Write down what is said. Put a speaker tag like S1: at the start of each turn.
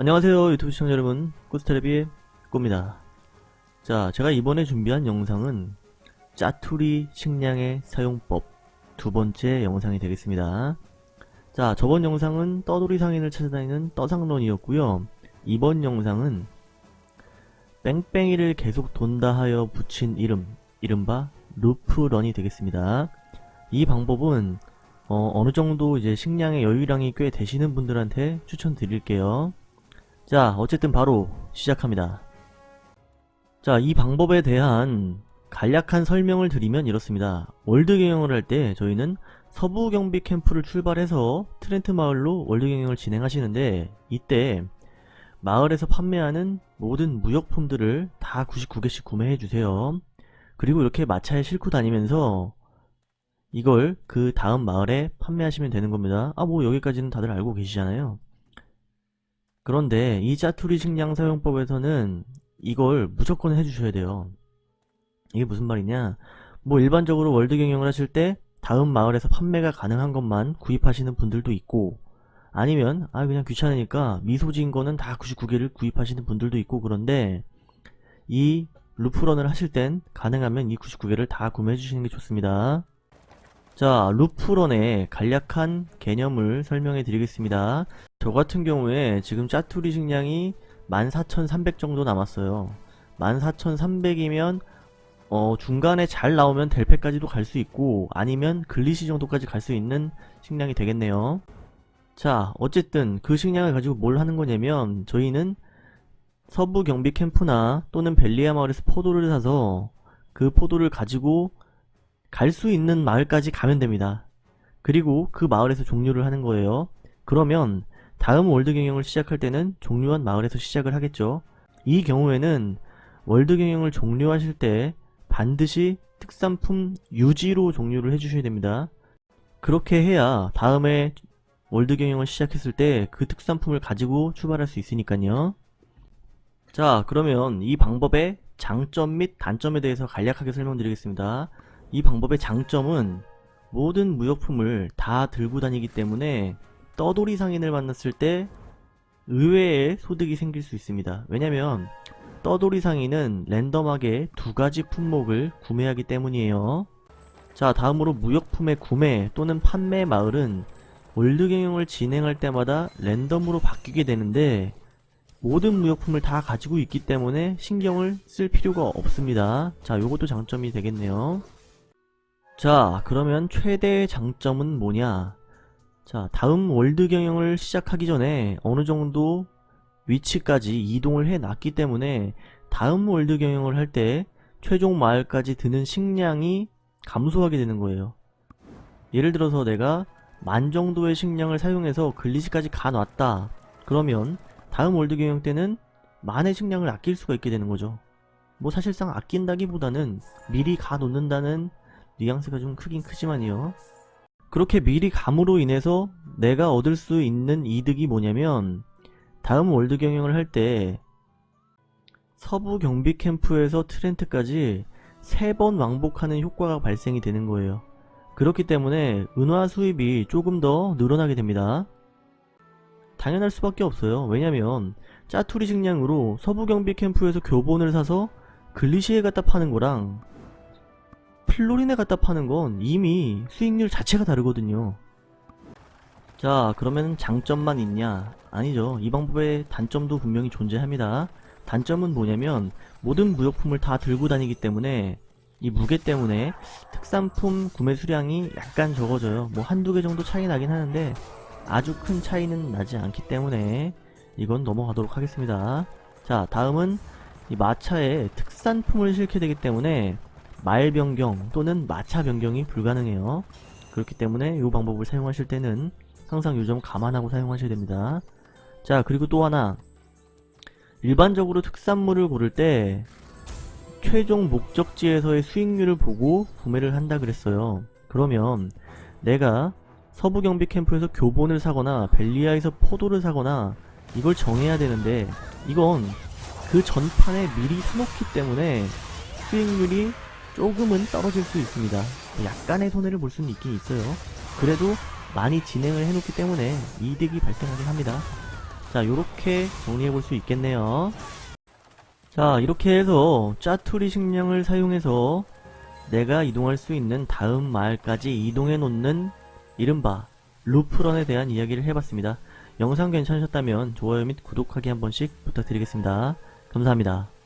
S1: 안녕하세요 유튜브 시청자 여러분. 꾸스테레비의 꾸입니다. 자 제가 이번에 준비한 영상은 짜투리 식량의 사용법 두 번째 영상이 되겠습니다. 자 저번 영상은 떠돌이 상인을 찾아다니는 떠상론이었고요. 이번 영상은 뺑뺑이를 계속 돈다 하여 붙인 이름 이른바 루프런이 되겠습니다. 이 방법은 어, 어느 정도 이제 식량의 여유량이 꽤 되시는 분들한테 추천드릴게요 자 어쨌든 바로 시작합니다. 자 이 방법에 대한 간략한 설명을 드리면 이렇습니다. 월드 경영을 할 때 저희는 서부 경비 캠프를 출발해서 트렌트 마을로 월드 경영을 진행하시는데 이때 마을에서 판매하는 모든 무역품들을 다 99개씩 구매해 주세요. 그리고 이렇게 마차에 싣고 다니면서 이걸 그 다음 마을에 판매하시면 되는 겁니다. 아 뭐 여기까지는 다들 알고 계시잖아요 그런데 이 짜투리 식량 사용법에서는 이걸 무조건 해주셔야 돼요. 이게 무슨 말이냐 뭐 일반적으로 월드 경영을 하실 때 다음 마을에서 판매가 가능한 것만 구입하시는 분들도 있고 아니면 아 그냥 귀찮으니까 미소지인 거는 다 99개를 구입하시는 분들도 있고 그런데 이 loop run을 하실 땐 가능하면 이 99개를 다 구매해 주시는 게 좋습니다. 자 loop run의 간략한 개념을 설명해 드리겠습니다. 저 같은 경우에 지금 짜투리 식량이 14,300 정도 남았어요. 14,300이면 어 중간에 잘 나오면 델페까지도 갈 수 있고 아니면 글리시 정도까지 갈 수 있는 식량이 되겠네요. 자 어쨌든 그 식량을 가지고 뭘 하는 거냐면 저희는 서부 경비 캠프나 또는 벨리아 마을에서 포도를 사서 그 포도를 가지고 갈 수 있는 마을까지 가면 됩니다. 그리고 그 마을에서 종료를 하는 거예요. 그러면 다음 월드 경영을 시작할 때는 종료한 마을에서 시작을 하겠죠. 이 경우에는 월드 경영을 종료하실 때 반드시 특산품 유지로 종료를 해주셔야 됩니다. 그렇게 해야 다음에 월드 경영을 시작했을 때 그 특산품을 가지고 출발할 수 있으니까요. 자 그러면 이 방법의 장점 및 단점에 대해서 간략하게 설명드리겠습니다. 이 방법의 장점은 모든 무역품을 다 들고 다니기 때문에 떠돌이 상인을 만났을 때 의외의 소득이 생길 수 있습니다. 왜냐면 떠돌이 상인은 랜덤하게 두 가지 품목을 구매하기 때문이에요. 자 다음으로 무역품의 구매 또는 판매 마을은 월드 경영을 진행할 때마다 랜덤으로 바뀌게 되는데 모든 무역품을 다 가지고 있기 때문에 신경을 쓸 필요가 없습니다. 자 요것도 장점이 되겠네요. 자 그러면 최대의 장점은 뭐냐? 자 다음 월드 경영을 시작하기 전에 어느정도 위치까지 이동을 해 놨기 때문에 다음 월드 경영을 할 때 최종 마을까지 드는 식량이 감소하게 되는 거예요. 예를 들어서 내가 만 정도의 식량을 사용해서 글리시까지 가놨다. 그러면 다음 월드 경영 때는 만의 식량을 아낄 수가 있게 되는 거죠. 뭐 사실상 아낀다기보다는 미리 가놓는다는 뉘앙스가 좀 크긴 크지만요. 그렇게 미리 감으로 인해서 내가 얻을 수 있는 이득이 뭐냐면 다음 월드 경영을 할 때 서부 경비 캠프에서 트렌트까지 세 번 왕복하는 효과가 발생이 되는 거예요. 그렇기 때문에 은화 수입이 조금 더 늘어나게 됩니다. 당연할 수밖에 없어요. 왜냐면 짜투리 식량으로 서부 경비 캠프에서 교본을 사서 글리시에 갖다 파는 거랑 플로린에 갖다 파는 건 이미 수익률 자체가 다르거든요. 자 그러면 장점만 있냐? 아니죠. 이 방법의 단점도 분명히 존재합니다. 단점은 뭐냐면 모든 무역품을 다 들고 다니기 때문에 이 무게 때문에 특산품 구매 수량이 약간 적어져요. 뭐 한두 개 정도 차이 나긴 하는데 아주 큰 차이는 나지 않기 때문에 이건 넘어가도록 하겠습니다. 자 다음은 이 마차에 특산품을 실게 되기 때문에 말 변경 또는 마차 변경이 불가능해요. 그렇기 때문에 이 방법을 사용하실 때는 항상 이점 감안하고 사용하셔야 됩니다. 자 그리고 또 하나 일반적으로 특산물을 고를 때 최종 목적지에서의 수익률을 보고 구매를 한다 그랬어요. 그러면 내가 서부경비 캠프에서 교본을 사거나 벨리아에서 포도를 사거나 이걸 정해야 되는데 이건 그 전판에 미리 사놓기 때문에 수익률이 조금은 떨어질 수 있습니다. 약간의 손해를 볼 수는 있긴 있어요. 그래도 많이 진행을 해놓기 때문에 이득이 발생하긴 합니다. 자, 요렇게 정리해 볼 수 있겠네요. 자, 이렇게 해서 짜투리 식량을 사용해서 내가 이동할 수 있는 다음 마을까지 이동해 놓는 이른바 루프런에 대한 이야기를 해봤습니다. 영상 괜찮으셨다면 좋아요 및 구독하기 한 번씩 부탁드리겠습니다. 감사합니다.